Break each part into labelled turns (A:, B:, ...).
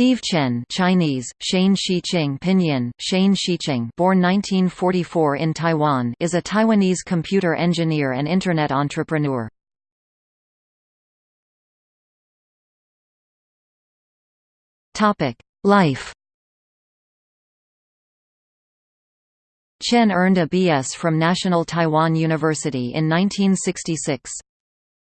A: Steve Chen Chinese, Shane Shiqing Pinyin, Shane Shiqing born 1944 in Taiwan is a Taiwanese computer engineer and Internet entrepreneur. Life Chen earned a B.S. from National Taiwan University in 1966.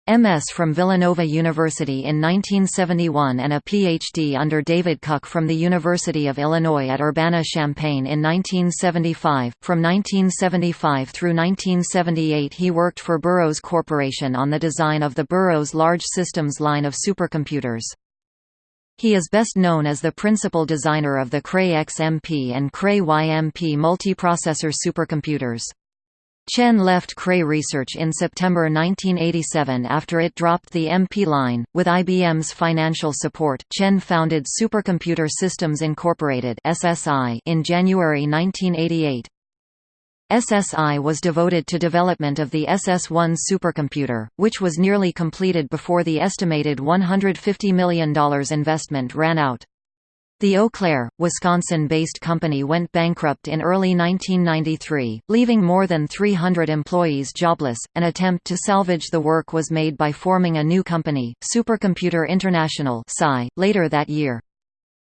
A: MS from Villanova University in 1971 and a PhD under David Kuck from the University of Illinois at Urbana-Champaign in 1975. From 1975 through 1978 he worked for Burroughs Corporation on the design of the Burroughs Large Systems line of supercomputers. He is best known as the principal designer of the Cray XMP and Cray YMP multiprocessor supercomputers. Chen left Cray Research in September 1987 after it dropped the MP line. With IBM's financial support, Chen founded Supercomputer Systems Incorporated (SSI) in January 1988. SSI was devoted to development of the SS1 supercomputer, which was nearly completed before the estimated $150 million investment ran out. The Eau Claire, Wisconsin-based company went bankrupt in early 1993, leaving more than 300 employees jobless. An attempt to salvage the work was made by forming a new company, Supercomputer International later that year.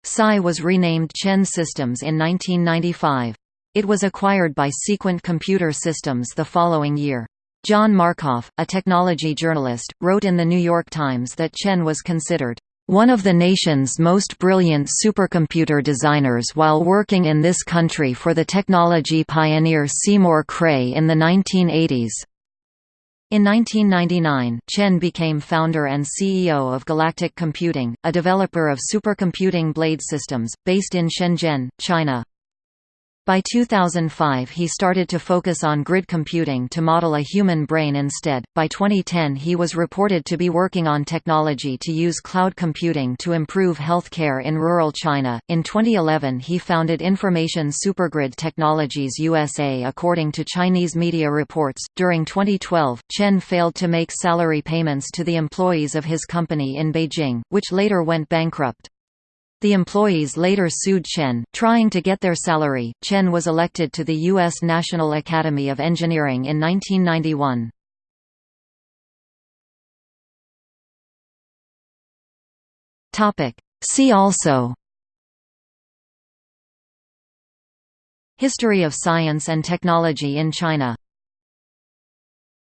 A: SCI was renamed Chen Systems in 1995. It was acquired by Sequent Computer Systems the following year. John Markoff, a technology journalist, wrote in The New York Times that Chen was considered one of the nation's most brilliant supercomputer designers while working in this country for the technology pioneer Seymour Cray in the 1980s. In 1999, Chen became founder and CEO of Galactic Computing, a developer of supercomputing blade systems, based in Shenzhen, China. By 2005 he started to focus on grid computing to model a human brain instead. By 2010 he was reported to be working on technology to use cloud computing to improve healthcare in rural China. In 2011 he founded Information Supergrid Technologies USA according to Chinese media reports. During 2012, Chen failed to make salary payments to the employees of his company in Beijing, which later went bankrupt. The employees later sued Chen, trying to get their salary. Chen was elected to the U.S. National Academy of Engineering in 1991. See also History of science and technology in China